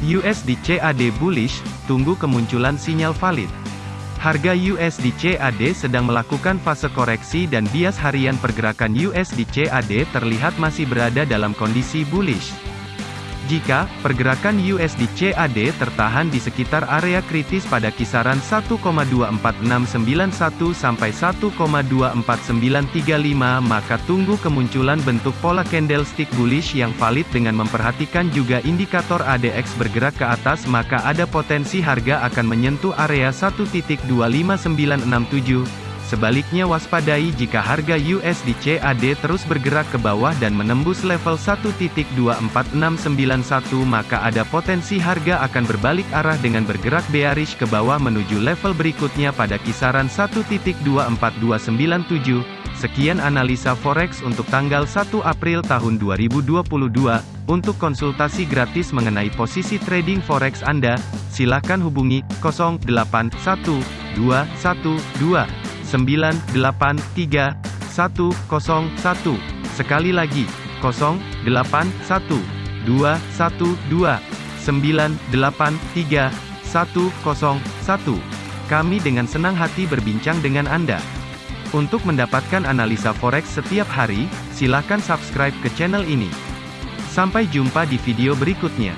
USD CAD bullish, tunggu kemunculan sinyal valid. Harga USD CAD sedang melakukan fase koreksi dan bias harian pergerakan USD CAD terlihat masih berada dalam kondisi bullish. Jika pergerakan USD CAD tertahan di sekitar area kritis pada kisaran 1,24691 sampai 1,24935 maka tunggu kemunculan bentuk pola candlestick bullish yang valid dengan memperhatikan juga indikator ADX bergerak ke atas maka ada potensi harga akan menyentuh area 1.25967 Sebaliknya waspadai jika harga USD CAD terus bergerak ke bawah dan menembus level 1.24691 maka ada potensi harga akan berbalik arah dengan bergerak bearish ke bawah menuju level berikutnya pada kisaran 1.24297. Sekian analisa forex untuk tanggal 1 April tahun 2022. Untuk konsultasi gratis mengenai posisi trading forex Anda, silakan hubungi 081212 983 101. Sekali lagi, 081 212 983 101. Kami dengan senang hati berbincang dengan Anda. Untuk mendapatkan analisa forex setiap hari, silakan subscribe ke channel ini. Sampai jumpa di video berikutnya.